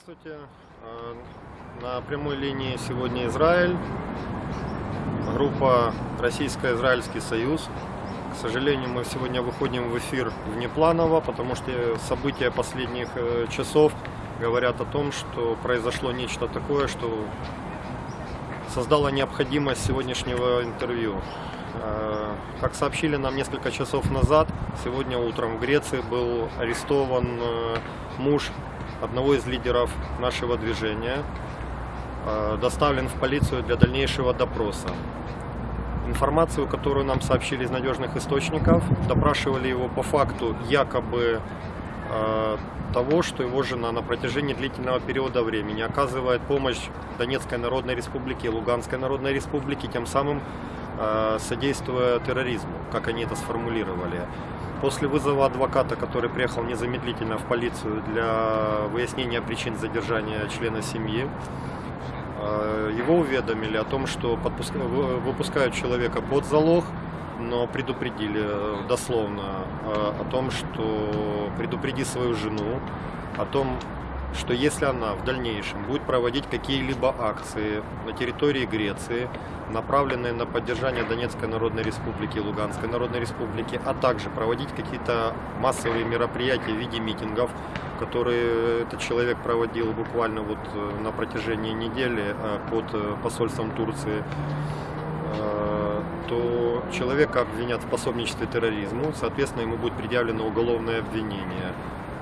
Здравствуйте. Э, На прямой линии сегодня Израиль. Группа Российско-Израильский союз. К сожалению, мы сегодня выходим в эфир внепланово, потому что события последних э, часов говорят о том, что произошло нечто такое, что создало необходимость сегодняшнего интервью. Э, Как сообщили нам несколько часов назад, сегодня утром в Греции был арестован муж одного из лидеров нашего движения, э, доставлен в полицию для дальнейшего допроса. Информацию, которую нам сообщили из надежных источников, допрашивали его по факту якобы э, того, что его жена на протяжении длительного периода времени оказывает помощь Донецкой Народной Республике и Луганской Народной Республике, тем самым содействуя терроризму, как они это сформулировали. После вызова адвоката, который приехал незамедлительно в полицию для выяснения причин задержания члена семьи, э, его уведомили о том, что выпускают человека под залог, но предупредили э, дословно э, о том, что предупреди свою жену, о том, что если она в дальнейшем будет проводить какие-либо акции на территории Греции, направленные на поддержание Донецкой Народной Республики Луганской Народной Республики, а также проводить какие-то массовые мероприятия в виде митингов, которые этот человек проводил буквально вот э, на протяжении недели э, под э, посольством Турции, то человека обвинят в пособничестве терроризму, соответственно, ему будет предъявлено уголовное обвинение.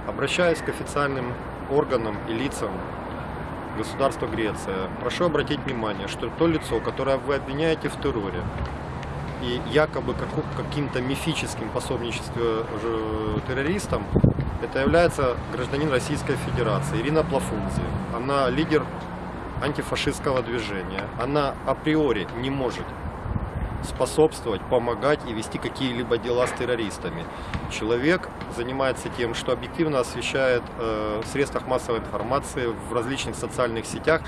Обращаясь к официальным органам и лицам государства Греция, прошу обратить внимание, что то лицо, которое вы обвиняете в терроре, и якобы каким-то мифическим пособничестве террористам, это является гражданин Российской Федерации Ирина Плафунзи. Она лидер антифашистского движения. Она априори не может способствовать, помогать и вести какие-либо дела с террористами. Человек занимается тем, что объективно освещает э, в средствах массовой информации, в различных социальных сетях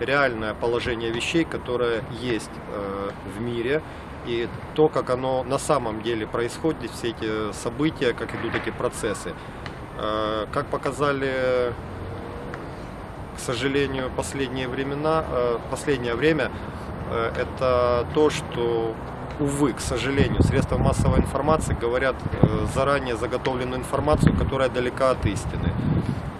реальное положение вещей, которое есть э, в мире, и то, как оно на самом деле происходит, все эти события, как идут эти процессы. Э, как показали к сожалению, последние времена, последнее время, это то, что, увы, к сожалению, средства массовой информации говорят э, заранее заготовленную информацию, которая далека от истины.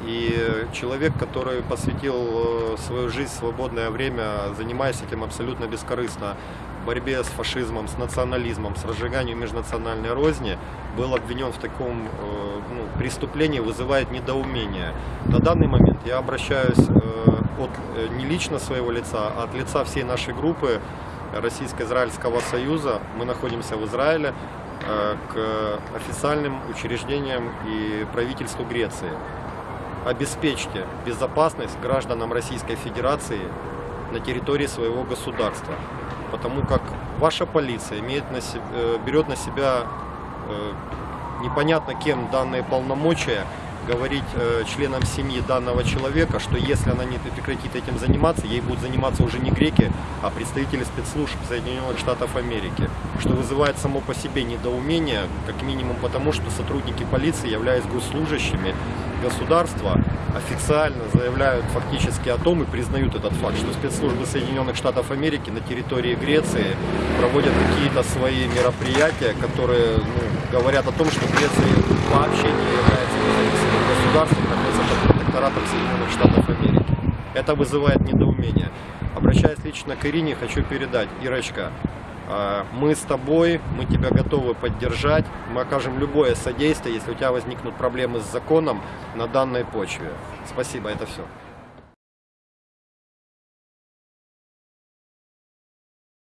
И человек, который посвятил э, свою жизнь, свободное время, занимаясь этим абсолютно бескорыстно, борьбе с фашизмом, с национализмом, с разжиганием межнациональной розни, был обвинен в таком э, ну, преступлении, вызывает недоумение. На данный момент я обращаюсь э, от э, не лично своего лица, а от лица всей нашей группы Российско-Израильского союза. Мы находимся в Израиле э, к официальным учреждениям и правительству Греции обеспечьте безопасность гражданам Российской Федерации на территории своего государства. Потому как ваша полиция имеет на се- э, берет на себя непонятно кем данные полномочия говорить э, членам семьи данного человека, что если она не прекратит этим заниматься, ей будут заниматься уже не греки, а представители спецслужб Соединенных Штатов Америки, что вызывает само по себе недоумение, как минимум потому, что сотрудники полиции, являясь госслужащими государства, официально заявляют фактически о том и признают этот факт, что спецслужбы Соединенных Штатов Америки на территории Греции проводят какие-то свои мероприятия, которые ну, говорят о том, что Греция вообще не является независимым государством, находится под протекторатом Соединенных Штатов Америки. Это вызывает недоумение. Обращаясь лично к Ирине, хочу передать, Ирочка, мы с тобой, мы тебя готовы поддержать, мы окажем любое содействие, если у тебя возникнут проблемы с законом на данной почве. Спасибо, это все.